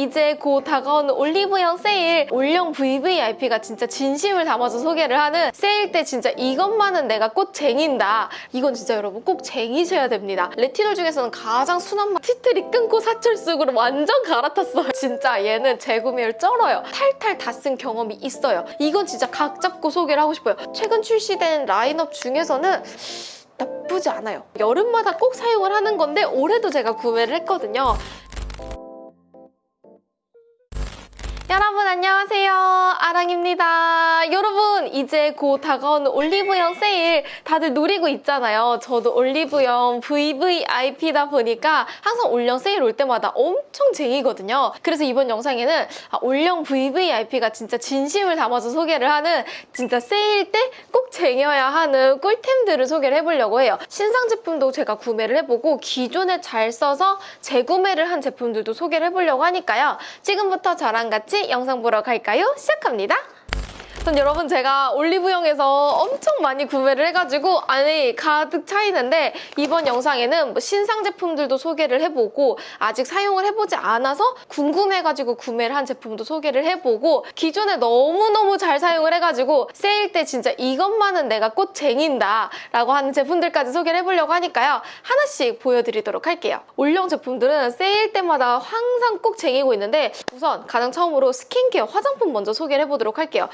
이제 곧 다가오는 올리브영 세일 올영 VVIP가 진짜 진심을 담아서 소개를 하는 세일 때 진짜 이것만은 내가 꼭 쟁인다. 이건 진짜 여러분 꼭 쟁이셔야 됩니다. 레티놀 중에서는 가장 순한 맛 티트리 끊고 사철쑥으로 완전 갈아탔어요. 진짜 얘는 재구매율 쩔어요. 탈탈 다 쓴 경험이 있어요. 이건 진짜 각 잡고 소개를 하고 싶어요. 최근 출시된 라인업 중에서는 나쁘지 않아요. 여름마다 꼭 사용을 하는 건데 올해도 제가 구매를 했거든요. 안녕하세요. 아랑입니다. 여러분 이제 곧 다가오는 올리브영 세일 다들 노리고 있잖아요. 저도 올리브영 VVIP다 보니까 항상 올영 세일 올 때마다 엄청 쟁이거든요. 그래서 이번 영상에는 아, 올영 VVIP가 진짜 진심을 담아서 소개를 하는 진짜 세일 때 꼭 쟁여야 하는 꿀템들을 소개를 해보려고 해요. 신상 제품도 제가 구매를 해보고 기존에 잘 써서 재구매를 한 제품들도 소개를 해보려고 하니까요. 지금부터 저랑 같이 영상 보러 갈까요? 시작합니다. 전 여러분 제가 올리브영에서 엄청 많이 구매를 해가지고 안에 가득 차 있는데 이번 영상에는 뭐 신상 제품들도 소개를 해보고 아직 사용을 해보지 않아서 궁금해가지고 구매를 한 제품도 소개를 해보고 기존에 너무너무 잘 사용을 해가지고 세일 때 진짜 이것만은 내가 꼭 쟁인다 라고 하는 제품들까지 소개를 해보려고 하니까요. 하나씩 보여드리도록 할게요. 올영 제품들은 세일 때마다 항상 꼭 쟁이고 있는데 우선 가장 처음으로 스킨케어 화장품 먼저 소개를 해보도록 할게요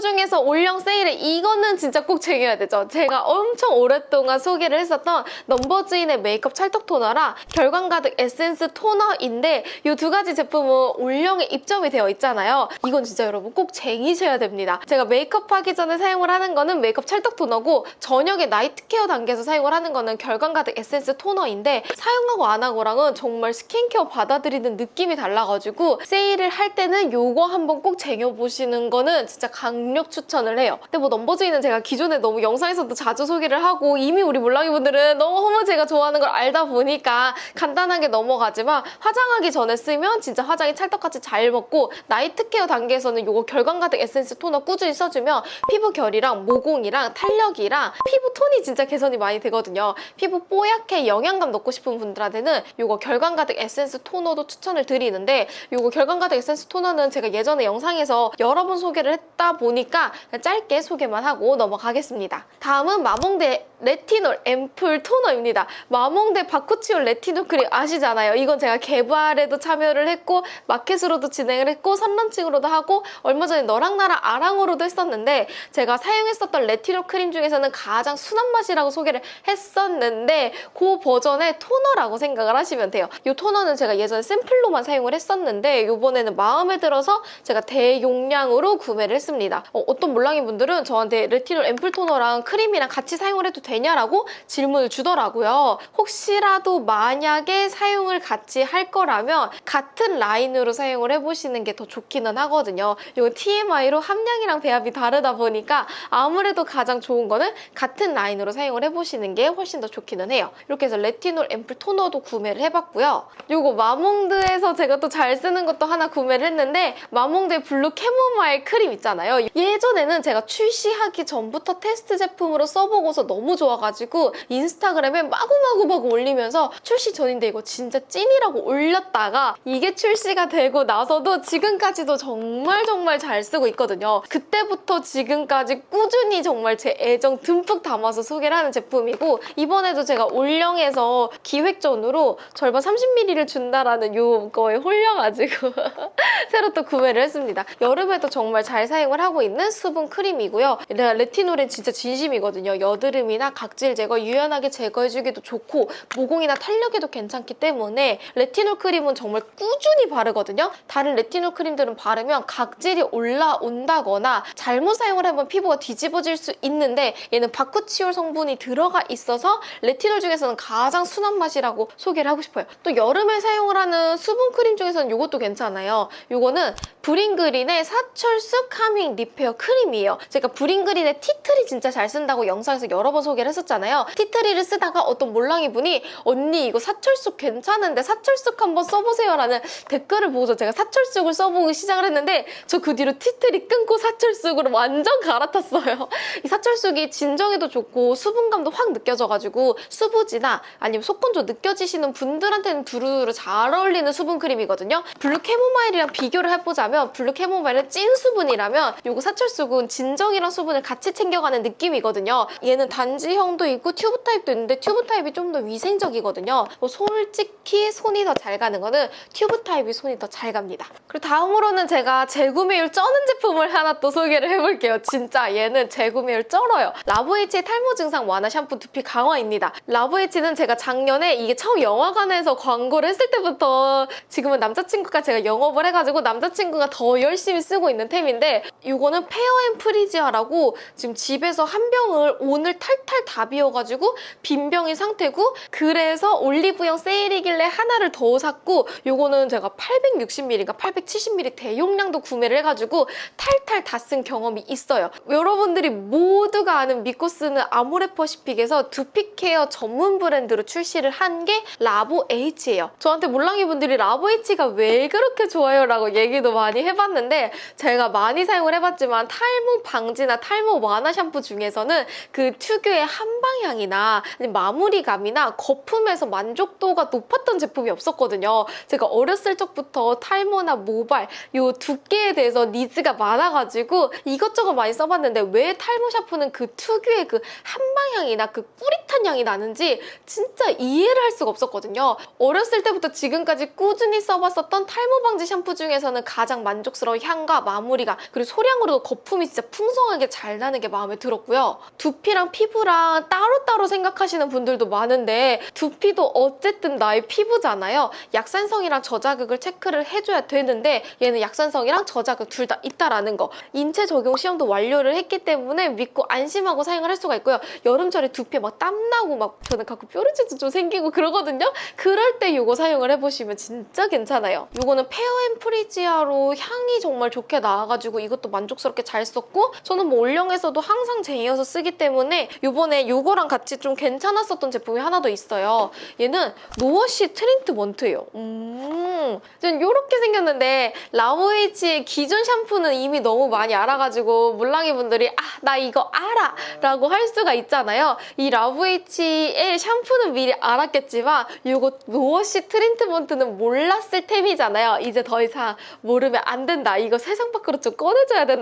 중에서 올영 세일에 이거는 진짜 꼭 쟁여야 되죠. 제가 엄청 오랫동안 소개를 했었던 넘버즈인의 메이크업 찰떡 토너랑 결광 가득 에센스 토너인데 이 두 가지 제품은 올영에 입점이 되어 있잖아요. 이건 진짜 여러분 꼭 쟁이셔야 됩니다. 제가 메이크업 하기 전에 사용을 하는 거는 메이크업 찰떡 토너고 저녁에 night care 단계에서 사용을 하는 거는 결광 가득 에센스 토너인데 사용하고 안 하고랑은 정말 스킨케어 받아들이는 느낌이 달라가지고 세일을 할 때는 이거 한번 꼭 쟁여보시는 거는 진짜 강 강력 추천을 해요. 근데 뭐 넘버즈인은 제가 기존에 너무 영상에서도 자주 소개를 하고 이미 우리 몰랑이 분들은 너무 제가 좋아하는 걸 알다 보니까 간단하게 넘어가지만 화장하기 전에 쓰면 진짜 화장이 찰떡같이 잘 먹고 night care 단계에서는 이거 결광 가득 에센스 토너 꾸준히 써주면 피부 결이랑 모공이랑 탄력이랑 피부 톤이 진짜 개선이 많이 되거든요. 피부 뽀얗게 영양감 넣고 싶은 분들한테는 이거 결광 가득 에센스 토너도 추천을 드리는데 이거 결광 가득 에센스 토너는 제가 예전에 영상에서 여러 번 소개를 했다 보니 보니까 짧게 소개만 하고 넘어가겠습니다. 다음은 마몽데 레티놀 앰플 토너입니다. 마몽데 바쿠치올 레티놀 크림 아시잖아요. 이건 제가 개발에도 참여를 했고 마켓으로도 진행을 했고 선런칭으로도 하고 얼마 전에 너랑 나랑 아랑으로도 했었는데 제가 사용했었던 레티놀 크림 중에서는 가장 순한 맛이라고 소개를 했었는데 그 버전의 토너라고 생각을 하시면 돼요. 이 토너는 제가 예전에 샘플로만 사용을 했었는데 이번에는 마음에 들어서 제가 대용량으로 구매를 했습니다. 어떤 몰랑이 분들은 저한테 레티놀 앰플 토너랑 크림이랑 같이 사용을 해도 되냐라고 질문을 주더라고요. 혹시라도 만약에 사용을 같이 할 거라면 같은 라인으로 사용을 해보시는 게 더 좋기는 하거든요. 이건 TMI로 함량이랑 배합이 다르다 보니까 아무래도 가장 좋은 거는 같은 라인으로 사용을 해보시는 게 훨씬 더 좋기는 해요. 이렇게 해서 레티놀 앰플 토너도 구매를 해봤고요. 이거 마몽드에서 제가 또 잘 쓰는 것도 하나 구매를 했는데 마몽드 블루 캐모마일 크림 있잖아요. 예전에는 제가 출시하기 전부터 테스트 제품으로 써보고서 너무 좋아가지고 인스타그램에 마구마구 막 올리면서 출시 전인데 이거 진짜 찐이라고 올렸다가 이게 출시가 되고 나서도 지금까지도 정말 정말 잘 쓰고 있거든요. 그때부터 지금까지 꾸준히 정말 제 애정 듬뿍 담아서 소개를 하는 제품이고 이번에도 제가 올영에서 기획전으로 절반 30ml를 준다라는 요거에 홀려가지고 새로 또 구매를 했습니다. 여름에도 정말 잘 사용을 하고 있는 수분 크림이고요. 레티놀은 진짜 진심이거든요. 여드름이나 각질 제거, 유연하게 제거해주기도 좋고 모공이나 탄력에도 괜찮기 때문에 레티놀 크림은 정말 꾸준히 바르거든요. 다른 레티놀 크림들은 바르면 각질이 올라온다거나 잘못 사용을 하면 피부가 뒤집어질 수 있는데 얘는 바쿠치올 성분이 들어가 있어서 레티놀 중에서는 가장 순한 맛이라고 소개를 하고 싶어요. 또 여름에 사용을 하는 수분 크림 중에서는 이것도 괜찮아요. 이거 요거는 브링그린의 사철쑥 카밍 리페어 크림이에요. 제가 브링그린의 tea tree 진짜 잘 쓴다고 영상에서 여러 번 소개를 했었잖아요. tea tree를 쓰다가 어떤 몰랑이 분이 언니 이거 사철쑥 괜찮은데 사철쑥 한번 써보세요 라는 댓글을 보고서 제가 사철쑥을 써보기 시작을 했는데 저 그 뒤로 tea tree 끊고 사철쑥으로 완전 갈아탔어요. 이 사철쑥이 진정에도 좋고 수분감도 확 느껴져가지고 수부지나 아니면 속건조 느껴지시는 분들한테는 두루두루 잘 어울리는 수분 크림이거든요. 블루 캐모마일이랑 비교를 해보자면 블루 캐모마일은 찐 수분이라면 요거 사철쑥은 진정이랑 수분을 같이 챙겨가는 느낌이거든요. 얘는 단지형도 있고 튜브 타입도 있는데 튜브 타입이 좀 더 위생적이거든요. 뭐 솔직히 손이 더 잘 가는 거는 튜브 타입이 손이 더 잘 갑니다. 그리고 다음으로는 제가 재구매율 쩌는 제품을 하나 또 소개를 해볼게요. 진짜 얘는 재구매율 쩔어요. 라브에이치의 탈모 증상 완화 샴푸 두피 강화입니다. 라브에이치는 제가 작년에 이게 처음 영화관에서 광고를 했을 때부터 지금은 남자친구가 제가 영업을 해가지고 남자친구가 더 열심히 쓰고 있는 템인데 는 페어 앤 프리지아라고 지금 집에서 한 병을 오늘 탈탈 다 비워가지고 빈 병인 상태고 그래서 올리브영 세일이길래 하나를 더 샀고 요거는 제가 860ml인가 870ml 대용량도 구매를 해가지고 탈탈 다 쓴 경험이 있어요. 여러분들이 모두가 아는 믿고 쓰는 아모레퍼시픽에서 두피 케어 전문 브랜드로 출시를 한 게 라보 H예요. 저한테 몰랑이 분들이 라보 H가 왜 그렇게 좋아요? 라고 얘기도 많이 해봤는데 제가 많이 사용을 해봤지만 탈모 방지나 탈모 완화 샴푸 중에서는 그 특유의 한방향이나 마무리감이나 거품에서 만족도가 높았던 제품이 없었거든요. 제가 어렸을 적부터 탈모나 모발 요 두께에 대해서 니즈가 많아가지고 이것저것 많이 써봤는데 왜 탈모 샴푸는 그 특유의 그 한방향이나 그 뿌릿한 향이 나는지 진짜 이해를 할 수가 없었거든요. 어렸을 때부터 지금까지 꾸준히 써봤었던 탈모 방지 샴푸 중에서는 가장 만족스러운 향과 마무리가 그리고 소량 으로도 거품이 진짜 풍성하게 잘 나는 게 마음에 들었고요. 두피랑 피부랑 따로따로 생각하시는 분들도 많은데 두피도 어쨌든 나의 피부잖아요. 약산성이랑 저자극을 체크를 해줘야 되는데 얘는 약산성이랑 저자극 둘 다 있다라는 거. 인체 적용 시험도 완료를 했기 때문에 믿고 안심하고 사용을 할 수가 있고요. 여름철에 두피에 막 땀나고 막 저는 가끔 뾰루지도 좀 생기고 그러거든요. 그럴 때 이거 사용을 해보시면 진짜 괜찮아요. 이거는 페어 앤 프리지아로 향이 정말 좋게 나와가지고 이것도 만족 스럽게 잘 썼고 저는 뭐 올영에서도 항상 제 이어서 쓰기 때문에 이번에 이거랑 같이 좀 괜찮았었던 제품이 하나 더 있어요. 얘는 no-wash 트리트먼트예요. 음, 전 이렇게 생겼는데 라브에이치의 기존 샴푸는 이미 너무 많이 알아가지고 몰랑이 분들이 아 나 이거 알아 라고 할 수가 있잖아요. 이 라브에이치의 샴푸는 미리 알았겠지만 이거 no-wash 트리트먼트는 몰랐을 템이잖아요. 이제 더 이상 모르면 안 된다. 이거 세상 밖으로 좀 꺼내줘야 된다.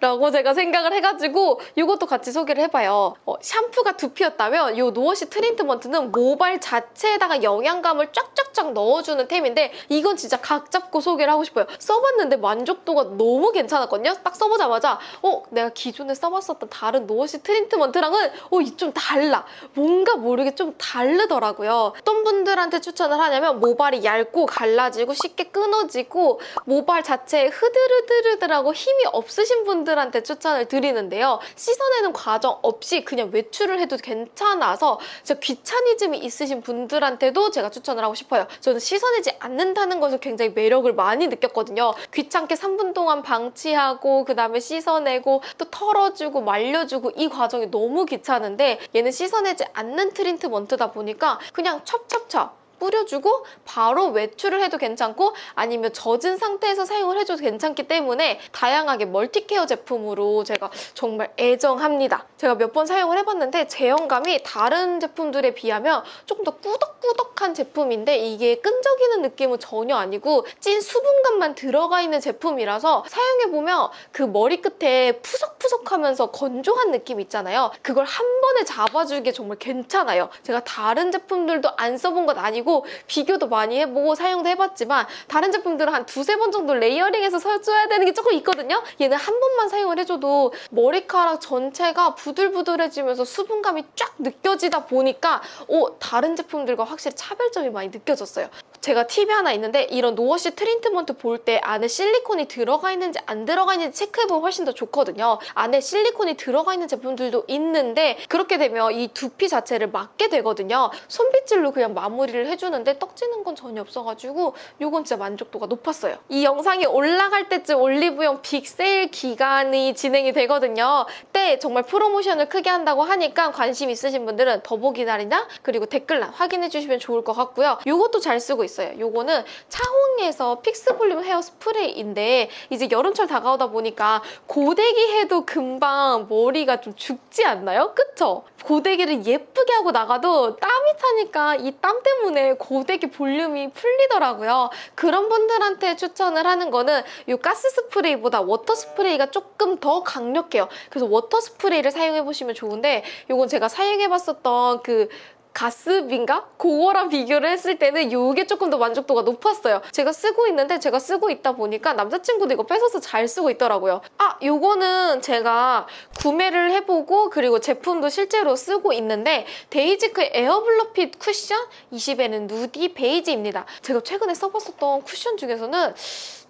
라고 제가 생각을 해가지고 이것도 같이 소개를 해봐요. 어, 샴푸가 두피였다면 이 no-wash 트리트먼트는 모발 자체에다가 영양감을 쫙쫙쫙 넣어주는 템인데 이건 진짜 각 잡고 소개를 하고 싶어요. 써봤는데 만족도가 너무 괜찮았거든요. 딱 써보자마자 어 내가 기존에 써봤었던 다른 no-wash 트리트먼트랑은 어 이 좀 달라. 뭔가 모르게 좀 다르더라고요. 어떤 분들한테 추천을 하냐면 모발이 얇고 갈라지고 쉽게 끊어지고 모발 자체에 흐드르드르드라고 힘이 없 으신 분들한테 추천을 드리는데요. 씻어내는 과정 없이 그냥 외출을 해도 괜찮아서 진짜 귀차니즘이 있으신 분들한테도 제가 추천을 하고 싶어요. 저는 씻어내지 않는다는 것을 굉장히 매력을 많이 느꼈거든요. 귀찮게 3분 동안 방치하고 그 다음에 씻어내고 또 털어주고 말려주고 이 과정이 너무 귀찮은데 얘는 씻어내지 않는 트리트먼트다 보니까 그냥 찹찹찹 뿌려주고 바로 외출을 해도 괜찮고 아니면 젖은 상태에서 사용을 해줘도 괜찮기 때문에 다양하게 멀티케어 제품으로 제가 정말 애정합니다. 제가 몇 번 사용을 해봤는데 제형감이 다른 제품들에 비하면 조금 더 꾸덕꾸덕한 제품인데 이게 끈적이는 느낌은 전혀 아니고 찐 수분감만 들어가 있는 제품이라서 사용해보면 그 머리끝에 푸석푸석하면서 건조한 느낌 있잖아요. 그걸 한 번에 잡아주기에 정말 괜찮아요. 제가 다른 제품들도 안 써본 건 아니고 아니고 비교도 많이 해보고 사용도 해봤지만 다른 제품들은 한 두세 번 정도 레이어링해서 써줘야 되는 게 조금 있거든요. 얘는 한 번만 사용을 해줘도 머리카락 전체가 부들부들해지면서 수분감이 쫙 느껴지다 보니까 오 다른 제품들과 확실히 차별점이 많이 느껴졌어요. 제가 팁이 하나 있는데 이런 노워시 트리트먼트 볼 때 안에 실리콘이 들어가 있는지 안 들어가 있는지 체크해보면 훨씬 더 좋거든요. 안에 실리콘이 들어가 있는 제품들도 있는데 그렇게 되면 이 두피 자체를 막게 되거든요. 손빗질로 그냥 마무리를 해주는데 떡지는 건 전혀 없어가지고 이건 진짜 만족도가 높았어요. 이 영상이 올라갈 때쯤 올리브영 빅세일 기간이 진행이 되거든요. 때 정말 프로모션을 크게 한다고 하니까 관심 있으신 분들은 더보기란이나 그리고 댓글란 확인해 주시면 좋을 것 같고요. 이것도 잘 쓰고 있어요. 이거는 차홍에서 픽스 볼륨 헤어 스프레이인데 이제 여름철 다가오다 보니까 고데기 해도 금방 머리가 좀 죽지 않나요? 그쵸? 고데기를 예쁘게 하고 나가도 땀이 차니까 이 땀 때문에 고데기 볼륨이 풀리더라고요. 그런 분들한테 추천을 하는 거는 이 가스 스프레이보다 water 스프레이가 조금 더 강력해요. 그래서 water 스프레이를 사용해 보시면 좋은데 이건 제가 사용해 봤었던 그 가스빈가? 그거랑 비교를 했을 때는 이게 조금 더 만족도가 높았어요. 제가 쓰고 있는데 제가 쓰고 있다 보니까 남자친구도 이거 뺏어서 잘 쓰고 있더라고요. 아, 요거는 제가 구매를 해보고 그리고 제품도 실제로 쓰고 있는데 데이지크 에어블러핏 쿠션 20N 누디 베이지입니다. 제가 최근에 써봤었던 쿠션 중에서는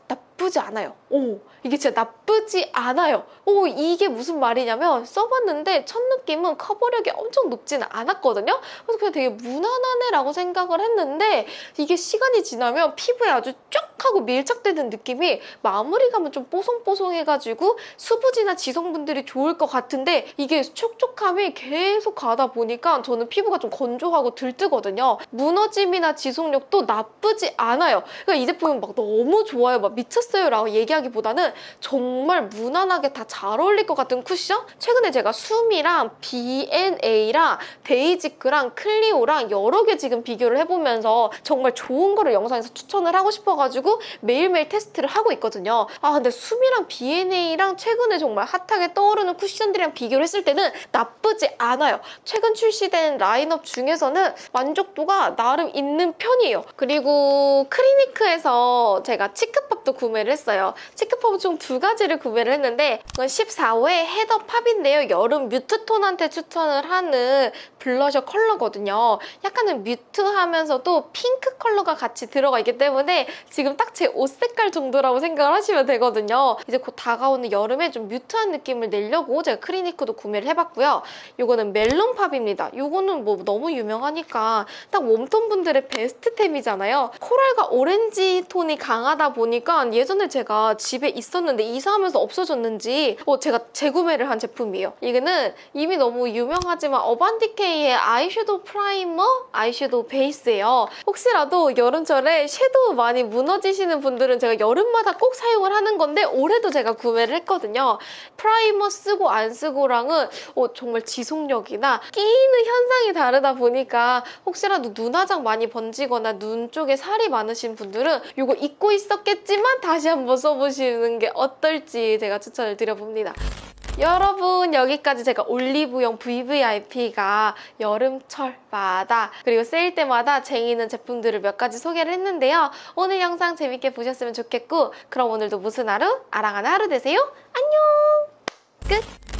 나쁘지 않아요. 오, 이게 진짜 나쁘지 않아요. 오, 이게 무슨 말이냐면 써봤는데 첫 느낌은 커버력이 엄청 높지는 않았거든요. 그래서 그냥 되게 무난하네라고 생각을 했는데 이게 시간이 지나면 피부에 아주 쫙 하고 밀착되는 느낌이 마무리감은 좀 뽀송뽀송해가지고 수부지나 지성분들이 좋을 것 같은데 이게 촉촉함이 계속 가다 보니까 저는 피부가 좀 건조하고 들뜨거든요. 무너짐이나 지속력도 나쁘지 않아요. 그러니까 이 제품은 막 너무 좋아요. 막 미쳤어요 라고 얘기하기보다는 정말 무난하게 다 잘 어울릴 것 같은 쿠션? 최근에 제가 수미랑 B&A랑 데이지크랑 클리오랑 여러 개 지금 비교를 해보면서 정말 좋은 거를 영상에서 추천을 하고 싶어가지고 매일매일 테스트를 하고 있거든요. 아 근데 수미랑 B&A랑 최근에 정말 핫하게 떠오르는 쿠션들이랑 비교를 했을 때는 나쁘지 않아요. 최근 출시된 라인업 중에서는 만족도가 나름 있는 편이에요. 그리고 크리니크에서 제가 치크팝도 구매를 했어요. 치크팝은 총 두 가지를 구매를 했는데 이건 14호의 헤더 팝인데요. 여름 mute톤한테 추천을 하는 블러셔 컬러거든요. 약간은 mute하면서도 핑크 컬러가 같이 들어가 있기 때문에 지금 딱 제 옷 색깔 정도라고 생각을 하시면 되거든요. 이제 곧 다가오는 여름에 좀 mute한 느낌을 내려고 제가 크리니크도 구매를 해봤고요. 이거는 멜론팝입니다. 이거는 뭐 너무 유명하니까 딱 warm톤 분들의 베스트템이잖아요. 코랄과 오렌지 톤이 강하다 보니까 예전에 제가 집에 있었는데 이사하면서 없어졌는지 어, 제가 재구매를 한 제품이에요. 이거는 이미 너무 유명하지만 어반디케이 의 아이섀도우 프라이머, 아이섀도우 베이스예요. 혹시라도 여름철에 섀도우 많이 무너지시는 분들은 제가 여름마다 꼭 사용을 하는 건데 올해도 제가 구매를 했거든요. 프라이머 쓰고 안 쓰고랑은 어, 정말 지속력이나 끼는 현상이 다르다 보니까 혹시라도 눈화장 많이 번지거나 눈 쪽에 살이 많으신 분들은 이거 잊고 있었겠지만 다시 한번 써보시는 게 어떨지 제가 추천을 드려봅니다. 여러분 여기까지 제가 올리브영 VVIP가 여름철마다 그리고 세일 때마다 쟁이는 제품들을 몇 가지 소개를 했는데요. 오늘 영상 재밌게 보셨으면 좋겠고 그럼 오늘도 무슨 하루? 아랑하는 하루 되세요. 안녕! 끝!